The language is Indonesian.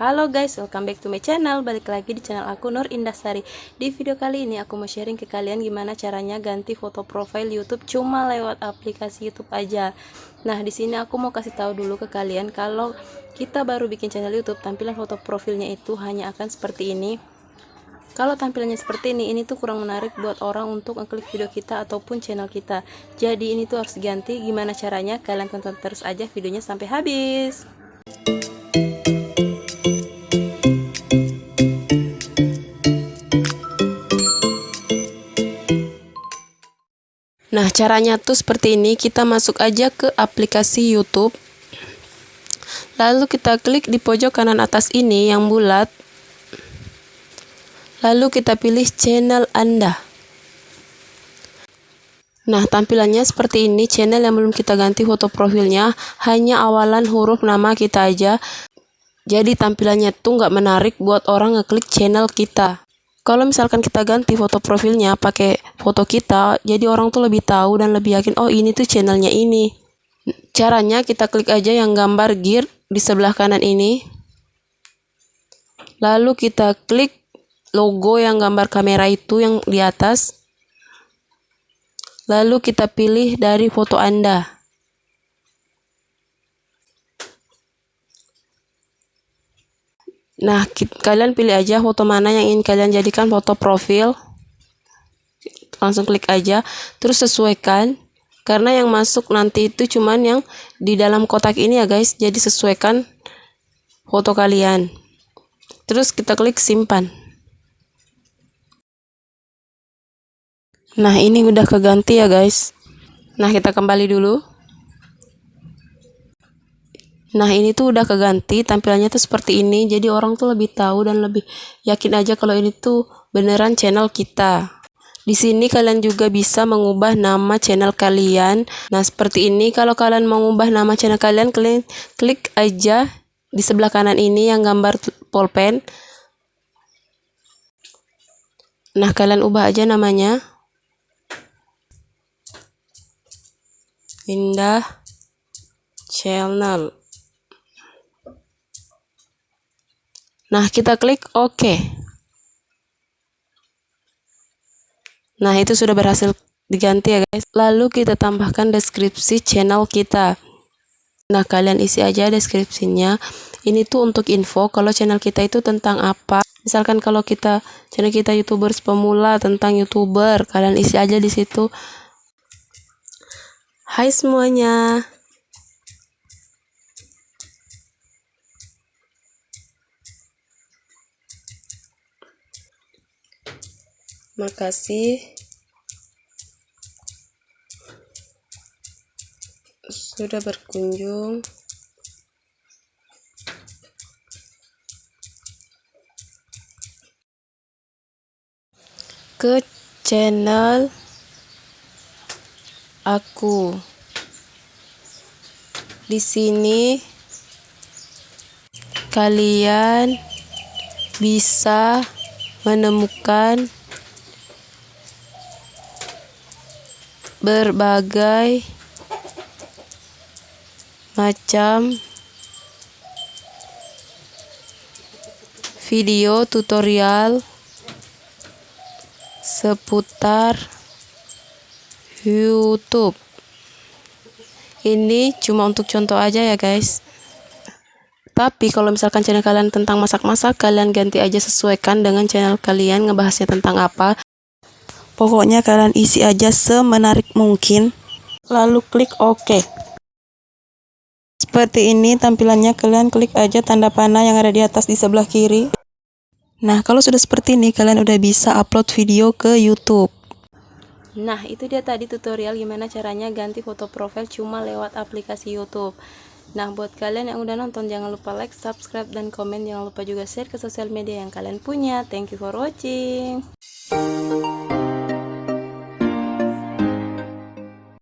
Halo guys, welcome back to my channel Balik lagi di channel aku Nur Indasari Di video kali ini aku mau sharing ke kalian Gimana caranya ganti foto profile youtube Cuma lewat aplikasi youtube aja Nah di sini aku mau kasih tahu dulu ke kalian Kalau kita baru bikin channel youtube Tampilan foto profilnya itu hanya akan seperti ini kalau tampilannya seperti ini, ini tuh kurang menarik buat orang untuk ngeklik video kita ataupun channel kita. Jadi ini tuh harus diganti. Gimana caranya? Kalian tonton terus aja videonya sampai habis. Nah, caranya tuh seperti ini. Kita masuk aja ke aplikasi YouTube. Lalu kita klik di pojok kanan atas ini yang bulat. Lalu kita pilih channel Anda. Nah, tampilannya seperti ini. Channel yang belum kita ganti foto profilnya. Hanya awalan huruf nama kita aja. Jadi tampilannya tuh nggak menarik buat orang ngeklik channel kita kalau misalkan kita ganti foto profilnya pakai foto kita jadi orang tuh lebih tahu dan lebih yakin oh ini tuh channelnya ini. Caranya kita klik aja yang gambar gear di sebelah kanan ini. Lalu kita klik logo yang gambar kamera itu yang di atas. Lalu kita pilih dari foto anda Nah, kalian pilih aja foto mana yang ingin kalian jadikan foto profil. Langsung klik aja, terus sesuaikan. Karena yang masuk nanti itu cuman yang di dalam kotak ini ya guys. Jadi sesuaikan foto kalian. Terus kita klik simpan. Nah, ini udah keganti ya guys. Nah, kita kembali dulu. Nah ini tuh udah keganti tampilannya tuh seperti ini jadi orang tuh lebih tahu dan lebih yakin aja kalau ini tuh beneran channel kita. Di sini kalian juga bisa mengubah nama channel kalian. Nah seperti ini kalau kalian mengubah nama channel kalian kalian klik aja di sebelah kanan ini yang gambar pulpen. Nah kalian ubah aja namanya. Indah channel. Nah, kita klik OK. Nah, itu sudah berhasil diganti ya guys. Lalu kita tambahkan deskripsi channel kita. Nah, kalian isi aja deskripsinya. Ini tuh untuk info kalau channel kita itu tentang apa. Misalkan kalau kita channel kita YouTubers pemula tentang YouTuber, kalian isi aja di situ. Hai semuanya. Makasih sudah berkunjung. ke channel aku. Di sini kalian bisa menemukan berbagai macam video tutorial seputar YouTube. Ini cuma untuk contoh aja ya guys. Tapi kalau misalkan channel kalian tentang masak-masak, kalian ganti aja sesuaikan dengan channel kalian ngebahasnya tentang apa. Pokoknya kalian isi aja semenarik mungkin, lalu klik OK. Seperti ini tampilannya, kalian klik aja tanda panah yang ada di atas di sebelah kiri. Nah, kalau sudah seperti ini, kalian udah bisa upload video ke YouTube. Nah, itu dia tadi tutorial gimana caranya ganti foto profil cuma lewat aplikasi YouTube. Nah, buat kalian yang udah nonton, jangan lupa like, subscribe, dan komen. Jangan lupa juga share ke sosial media yang kalian punya. Thank you for watching.